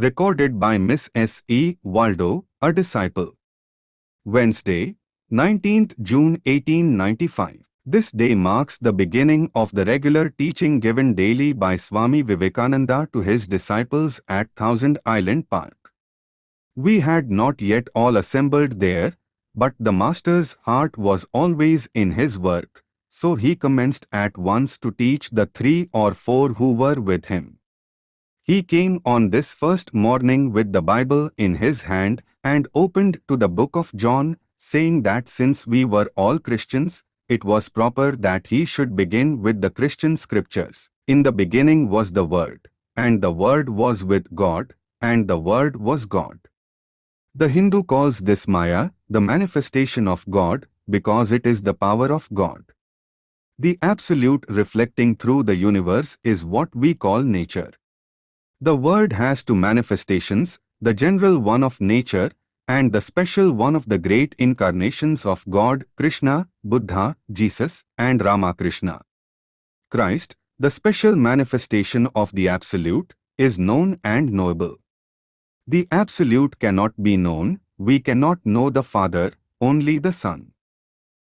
Recorded by Miss S. E. Waldo, a disciple. Wednesday, 19th June 1895. This day marks the beginning of the regular teaching given daily by Swami Vivekananda to his disciples at Thousand Island Park. We had not yet all assembled there, but the Master's heart was always in his work, so he commenced at once to teach the three or four who were with him. He came on this first morning with the Bible in his hand and opened to the book of John, saying that since we were all Christians, it was proper that he should begin with the Christian scriptures. In the beginning was the Word, and the Word was with God, and the Word was God. The Hindu calls this Maya, the manifestation of God, because it is the power of God. The absolute reflecting through the universe is what we call nature. The word has two manifestations, the general one of nature and the special one of the great incarnations of God, Krishna, Buddha, Jesus and Ramakrishna. Christ, the special manifestation of the Absolute, is known and knowable. The Absolute cannot be known, we cannot know the Father, only the Son.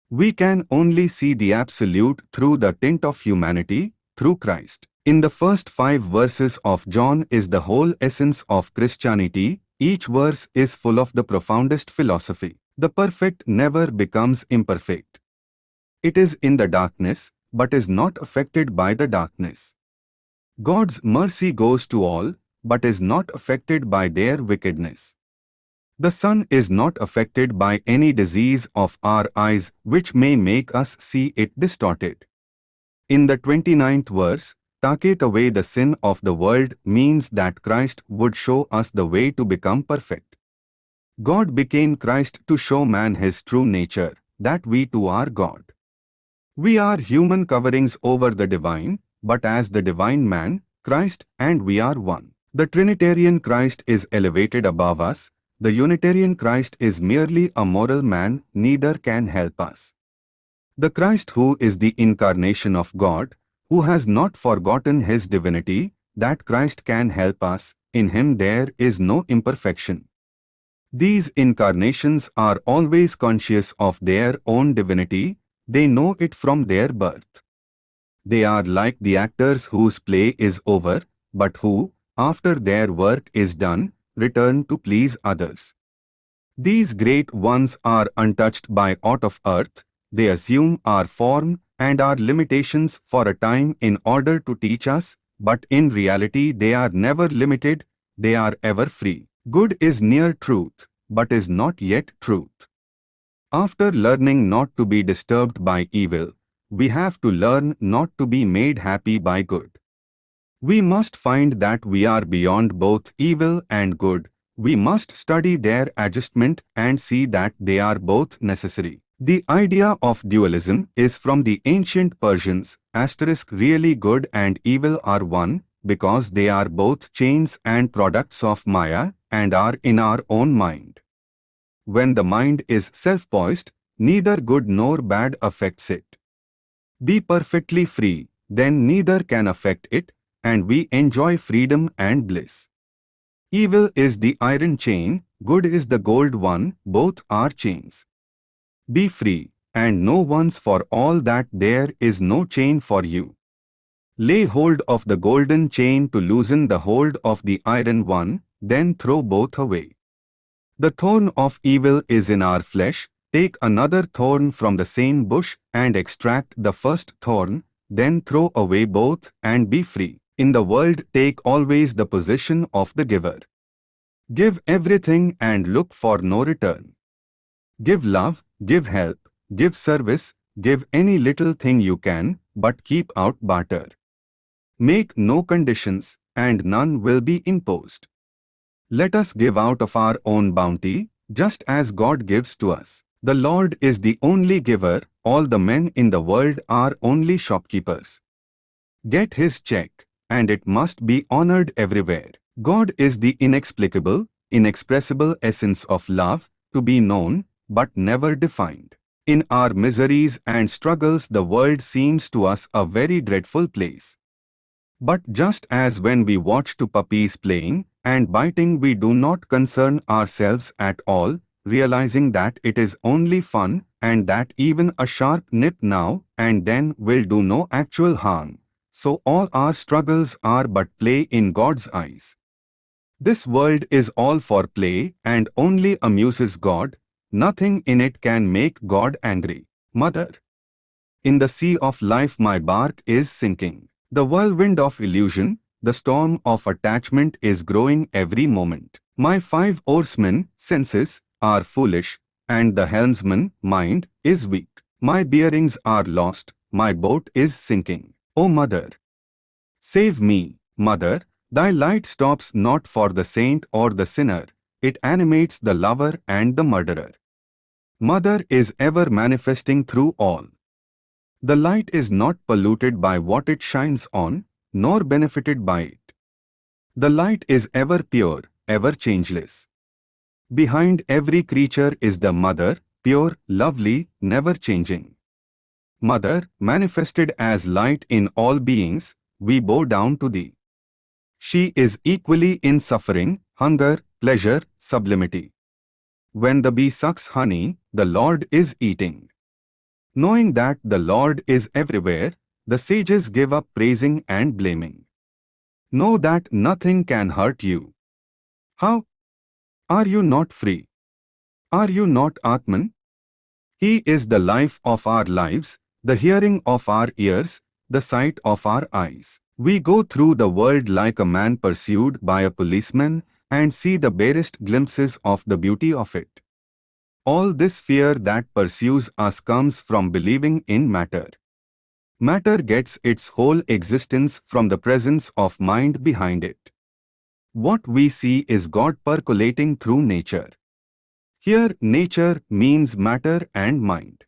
We can only see the Absolute through the tint of humanity, through Christ. In the first five verses of John is the whole essence of Christianity, each verse is full of the profoundest philosophy. The perfect never becomes imperfect. It is in the darkness, but is not affected by the darkness. God's mercy goes to all, but is not affected by their wickedness. The sun is not affected by any disease of our eyes which may make us see it distorted. In the 29th verse, Take away the sin of the world means that Christ would show us the way to become perfect. God became Christ to show man his true nature, that we too are God. We are human coverings over the divine, but as the divine man, Christ and we are one. The Trinitarian Christ is elevated above us, the Unitarian Christ is merely a moral man, neither can help us. The Christ who is the incarnation of God, who has not forgotten his divinity, that Christ can help us, in him there is no imperfection. These incarnations are always conscious of their own divinity, they know it from their birth. They are like the actors whose play is over, but who, after their work is done, return to please others. These great ones are untouched by aught of earth, they assume our form and our limitations for a time in order to teach us, but in reality they are never limited, they are ever free. Good is near truth, but is not yet truth. After learning not to be disturbed by evil, we have to learn not to be made happy by good. We must find that we are beyond both evil and good. We must study their adjustment and see that they are both necessary. The idea of dualism is from the ancient Persians, asterisk really good and evil are one, because they are both chains and products of Maya and are in our own mind. When the mind is self-poised, neither good nor bad affects it. Be perfectly free, then neither can affect it, and we enjoy freedom and bliss. Evil is the iron chain, good is the gold one, both are chains. Be free, and know once for all that there is no chain for you. Lay hold of the golden chain to loosen the hold of the iron one, then throw both away. The thorn of evil is in our flesh, take another thorn from the same bush and extract the first thorn, then throw away both and be free. In the world take always the position of the giver. Give everything and look for no return. Give love, give help, give service, give any little thing you can, but keep out barter. Make no conditions, and none will be imposed. Let us give out of our own bounty, just as God gives to us. The Lord is the only giver, all the men in the world are only shopkeepers. Get his check, and it must be honored everywhere. God is the inexplicable, inexpressible essence of love, to be known, but never defined. In our miseries and struggles the world seems to us a very dreadful place. But just as when we watch two puppies playing, and biting we do not concern ourselves at all, realizing that it is only fun and that even a sharp nip now and then will do no actual harm. So all our struggles are but play in God's eyes. This world is all for play and only amuses God, nothing in it can make God angry. Mother. In the sea of life my bark is sinking. The whirlwind of illusion, the storm of attachment is growing every moment. My five oarsmen, senses, are foolish, and the helmsman, mind, is weak. My bearings are lost, my boat is sinking. O Mother! Save me, Mother, thy light stops not for the saint or the sinner, it animates the lover and the murderer. Mother is ever manifesting through all. The light is not polluted by what it shines on, nor benefited by it. The light is ever pure, ever changeless. Behind every creature is the Mother, pure, lovely, never changing. Mother, manifested as light in all beings, we bow down to thee. She is equally in suffering, hunger, pleasure, sublimity. When the bee sucks honey, the Lord is eating. Knowing that the Lord is everywhere, the sages give up praising and blaming. Know that nothing can hurt you. How? Are you not free? Are you not Atman? He is the life of our lives, the hearing of our ears, the sight of our eyes. We go through the world like a man pursued by a policeman and see the barest glimpses of the beauty of it. All this fear that pursues us comes from believing in matter. Matter gets its whole existence from the presence of mind behind it. What we see is God percolating through nature. Here nature means matter and mind.